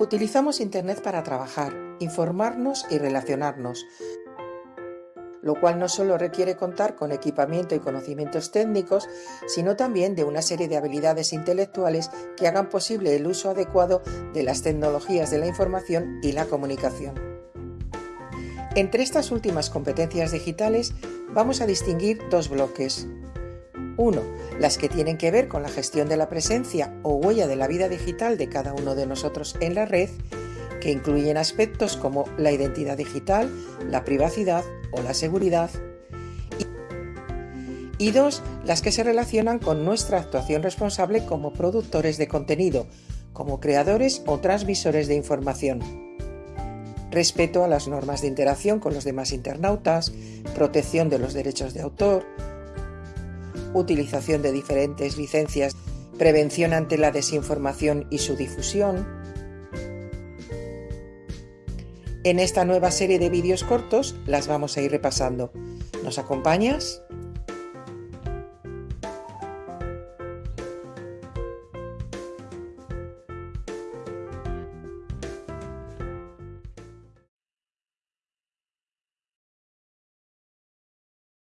Utilizamos Internet para trabajar, informarnos y relacionarnos, lo cual no solo requiere contar con equipamiento y conocimientos técnicos, sino también de una serie de habilidades intelectuales que hagan posible el uso adecuado de las tecnologías de la información y la comunicación. Entre estas últimas competencias digitales vamos a distinguir dos bloques. Uno, las que tienen que ver con la gestión de la presencia o huella de la vida digital de cada uno de nosotros en la red, que incluyen aspectos como la identidad digital, la privacidad o la seguridad. Y dos, las que se relacionan con nuestra actuación responsable como productores de contenido, como creadores o transmisores de información. Respeto a las normas de interacción con los demás internautas, protección de los derechos de autor, utilización de diferentes licencias, prevención ante la desinformación y su difusión. En esta nueva serie de vídeos cortos las vamos a ir repasando. ¿Nos acompañas?